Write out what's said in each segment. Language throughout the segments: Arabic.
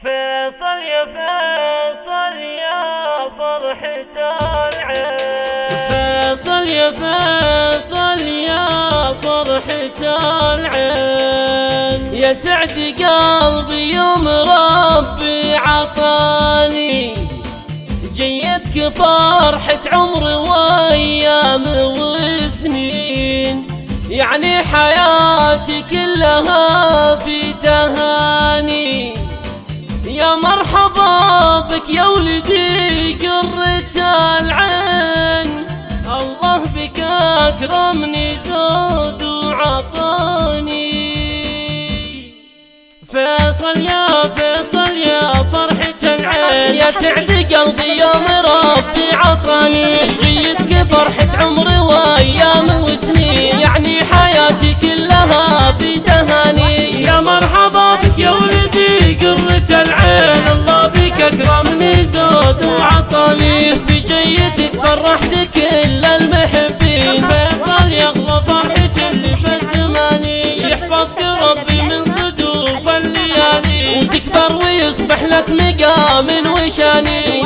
فيصل يا فيصل يا فرحة العين فيصل يا فيصل يا فرحة العين يا سعد قلبي يوم ربي عطاني. جيتك فرحة عمر وأيام وسنين. يعني حياتي كلها في تهاني. يا مرحبا بك يا ولدي قرة العين. الله بك أكرمني زود وعطاني. فيصل يا فيصل يا فرحة العين. يا سعد قلبي يوم ربي عطاني. جيتك فرحة عمري. جيتك فرحت كل المحبين. فيصل يغلى فرحة اللي في يحفظك ربي من صدوف الليالي وتكبر ويصبح لك مقام وشاني.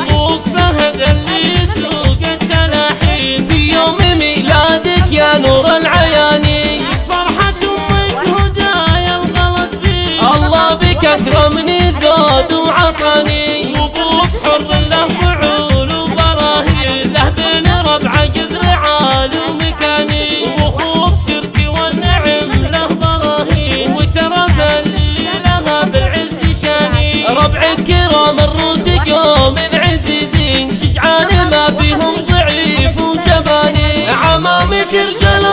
عمامك رجال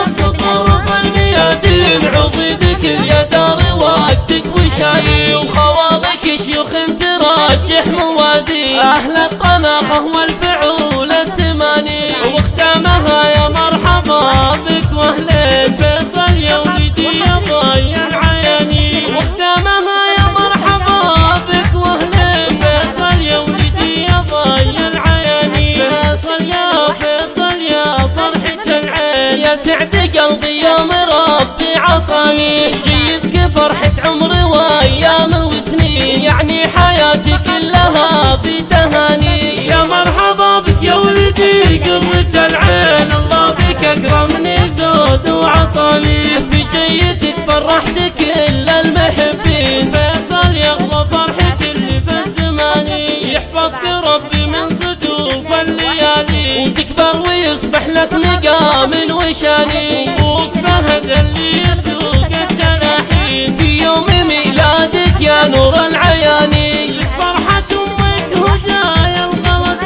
سعد قلبي يوم ربي عطاني جيتك فرحة عمري وأيام وسنين يعني حياتي كلها في تهاني. يا مرحبا بك يا ولدي قرة العين الله بك أكرمني زود وعطاني. في جيتك فرحت كل المحبين. فيصل يغلى فرحة اللي في الزمان يحفظك ربي من صدوف الليالي. وتكبر ويصبح لك مقام وشاني أبوك فهد اللي يسوق التلاحين في يوم ميلادك يا نور العياني فرحة أمك هدايا الغلط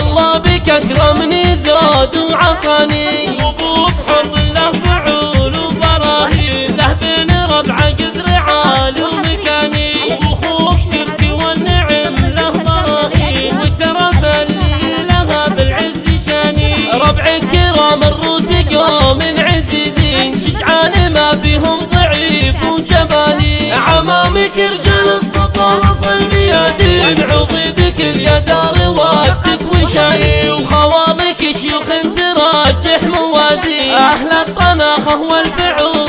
الله بك أكرمني زود وعطاني السطر في الميادين عضيدك اليدار وقتك وشاني وخوالك شيوخ تراجح موازين. أهل الطناخه والفعول